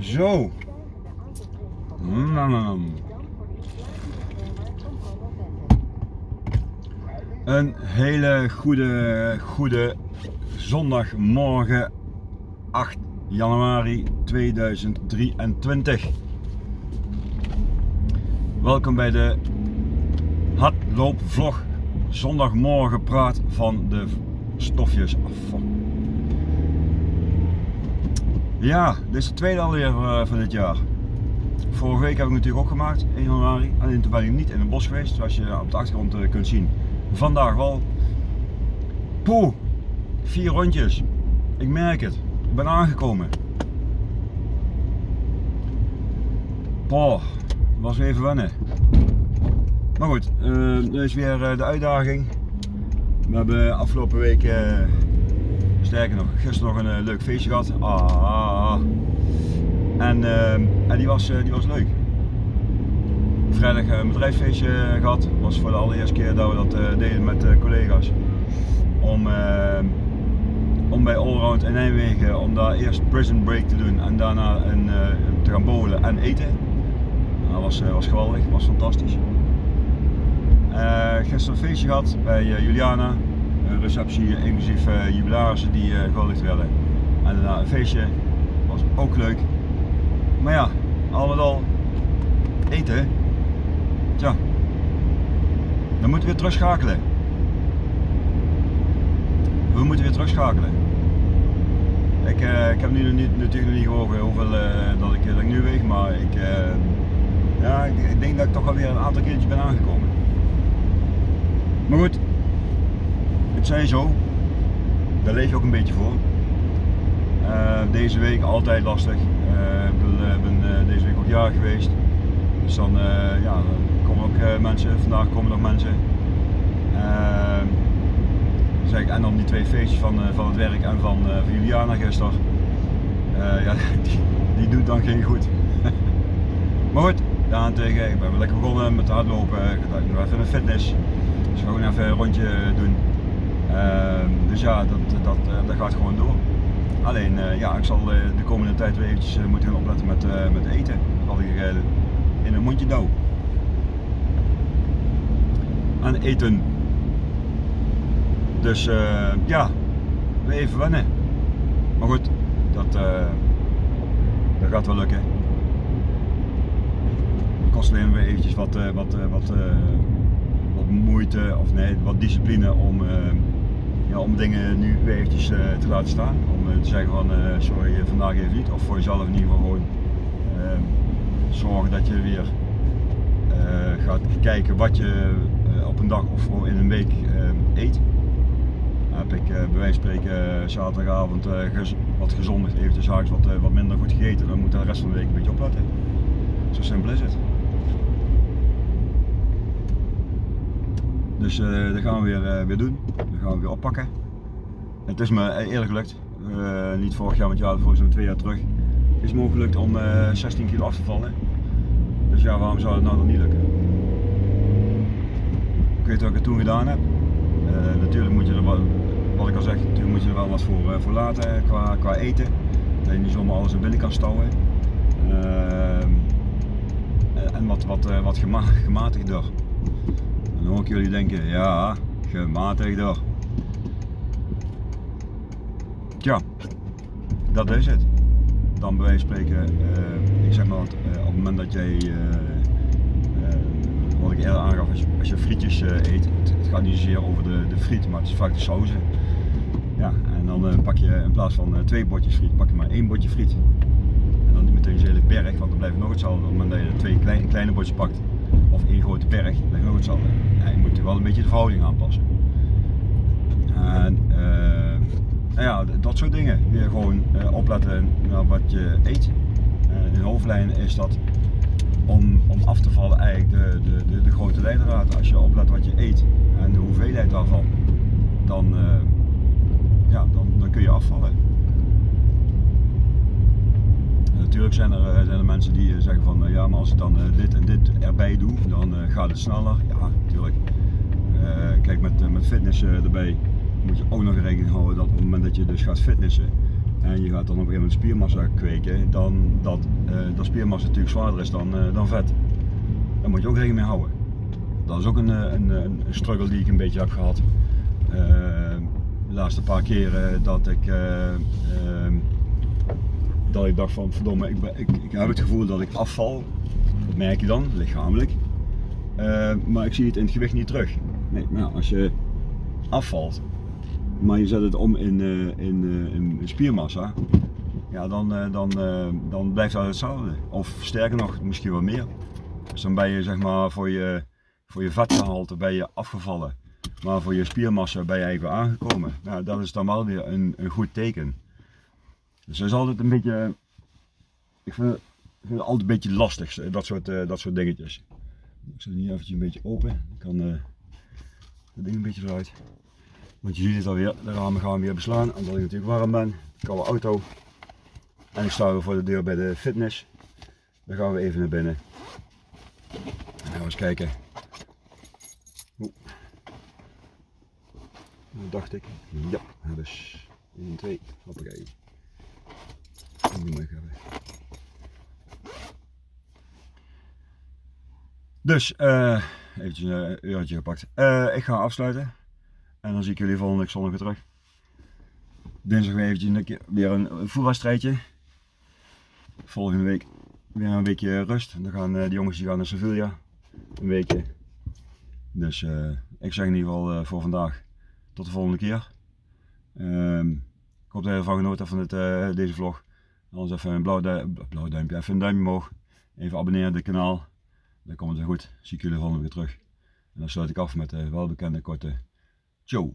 Zo. Mm. Een hele goede, goede zondagmorgen 8 januari 2023. Welkom bij de hardloopvlog zondagmorgen praat van de stofjes afval. Ja, dit is de tweede alweer uh, van dit jaar. Vorige week heb ik natuurlijk ook gemaakt, 1 januari. Alleen toen ben ik niet in het bos geweest, zoals je op de achtergrond uh, kunt zien. Vandaag wel. Poeh, vier rondjes. Ik merk het. Ik ben aangekomen. Poh, was even wennen. Maar goed, uh, is weer de uitdaging. We hebben afgelopen week Sterker nog, gisteren nog een uh, leuk feestje gehad. Ah, en, uh, en die, was, uh, die was leuk. Vrijdag een bedrijfsfeestje gehad. Was voor de allereerste keer dat we dat deden met collega's. Om, om bij Allround in Nijmegen, om daar eerst prison break te doen en daarna een, te gaan bowlen en eten. Dat was, was geweldig, was fantastisch. gisteren een feestje gehad bij Juliana, receptie inclusief uh, jubilarissen die uh, gehuldigd werden. En daarna een feestje, was ook leuk. Maar ja, al met al, eten, tja, dan moeten we weer terugschakelen. We moeten weer terugschakelen. Ik, uh, ik heb nu niet, natuurlijk nog niet gewogen hoeveel dat, ik, dat nu weeg, maar ik, ja, ik, ik, denk dat ik toch alweer een aantal keertjes ben aangekomen. Maar goed, het zo, daar leef je ook een beetje voor. Uh, deze week altijd lastig. Uh, ik ben uh, deze week ook jaar geweest. Dus dan, ja, komen ook mensen, vandaag komen nog mensen. zeg, en dan die twee feestjes van, van het werk en van, van Juliana gisteren. ja, die, die doet dan geen goed. maar goed, daarentegen, ik ben wel lekker begonnen met hardlopen. Ik ga nog even een fitness. Dus gewoon even een rondje doen. Ehm, dus ja, dat, dat, eh, dat gaat gewoon door. Alleen, eh, ja, ik zal eh, de komende tijd weer eventjes moeten gaan opletten met, met eten. Had ik in een mondje dauw. Aan eten. Dus ja, weer even wennen. Maar goed, dat, dat gaat wel lukken. Kost alleen weer eventjes wat, wat, wat, wat moeite, of nee, wat discipline om ja, om dingen nu weer eventjes uh, te laten staan. Om uh, te zeggen van uh, sorry, vandaag even niet. Of voor jezelf in ieder geval gewoon ehm, zorgen dat je weer gaat kijken wat je op een dag of in een week ehm, eet. heb ik bij wijze van spreken zaterdagavond wat gezonder, eventjes s'avonds wat, wat minder goed gegeten. Dan moet de rest van de week een beetje opletten. Zo simpel is het. Dus uh, dat gaan we weer, uh, weer doen. Dat gaan we weer oppakken. Het is me eerlijk gelukt. Uh, niet vorig jaar, want ja, voor zo'n twee jaar terug. Het is me gelukt om 16 kilo af te vallen. Dus ja, waarom zou het nou nog niet lukken? Ik weet wat ik het toen gedaan heb. natuurlijk moet je er wel, wat ik al zeg, natuurlijk moet je er wel wat voor, voor laten qua, qua eten. Dat je niet zomaar alles in binnen kan stouwen. en wat, wat, wat gema gematigder hoor ik jullie denken, ja, gematigder. Tja, dat is het. Dan bij wijze van spreken, uh, ik zeg maar wat, uh, op het moment dat jij, uh, wat ik eerder aangaf, als je, als je frietjes eet, het, het, gaat niet zozeer over de, de friet, maar het is vaak de sauzen. Ja, en dan pak je in plaats van twee bordjes friet, pak je maar één bordje friet. En dan niet meteen een hele berg, want dan blijft nog hetzelfde. Op het moment dat je twee kleine, kleine bordjes pakt, of één grote berg, blijft nog hetzelfde ja, je moet wel een beetje de verhouding aanpassen. En uh, ja, dat soort dingen. Weer gewoon uh, opletten naar wat je eet. Uh, in hoofdlijnen is dat om, om af te vallen eigenlijk de, de, de, de grote leidraad. Als je oplet wat je eet en de hoeveelheid daarvan, dan, ja, dan, dan kun je afvallen. Zijn er, zijn er mensen die zeggen van ja, maar als ik dan dit en dit erbij doe, dan gaat het sneller. Ja, natuurlijk. kijk, met, met fitness erbij moet je ook nog rekening houden dat op het moment dat je dus gaat fitnessen, en je gaat dan op een gegeven moment spiermassa kweken, dan dat, dat spiermassa natuurlijk zwaarder is dan, dan vet. Daar moet je ook rekening mee houden. Dat is ook een, een, een struggle die ik een beetje heb gehad. De laatste paar keren dat ik, ehm, dat ik dacht van verdomme, ik, ik, ik heb het gevoel dat ik afval. Dat merk je dan, lichamelijk. maar ik zie het in het gewicht niet terug. Nee, maar als je afvalt, maar je zet het om in, uh, in, uh, in, spiermassa, ja, dan, dan, dan blijft dat hetzelfde. Of sterker nog, misschien wel meer. Dus dan ben je zeg maar voor je, voor je vetgehalte ben je afgevallen. Maar voor je spiermassa ben je eigenlijk aangekomen. Nou, dat is dan wel weer een, een goed teken. Dus dat is altijd een beetje, ik vind, vind het altijd een beetje lastig, dat soort, dat soort dingetjes. Ik zet het hier eventjes een beetje open. Ik kan het ding een beetje eruit. Want je ziet het alweer, de ramen gaan weer beslaan omdat ik natuurlijk warm ben. Koude auto. En ik sta weer voor de deur bij de fitness. Dan gaan we even naar binnen. En gaan we eens kijken. Oeh. Dat dacht ik. Ja, dus 1, 2, hoppakee. Dus, uh, eventjes een uurtje gepakt. Uh, ik ga afsluiten. En dan zie ik jullie volgende week zondag weer terug. Dinsdag weer eventjes weer een voetbalstrijdje. Volgende week weer een weekje rust. Dan gaan de jongens die gaan naar Sevilla. Een weekje. Dus ik zeg in ieder geval voor vandaag tot de volgende keer. Um, ik hoop dat je ervan genoten hebt van deze vlog. Anders even een blauw, du blauw duimpje, even een duimpje omhoog. Even abonneren op het kanaal. Dan komt het weer goed. Zie ik jullie volgende week terug. En dan sluit ik af met de welbekende korte Joe.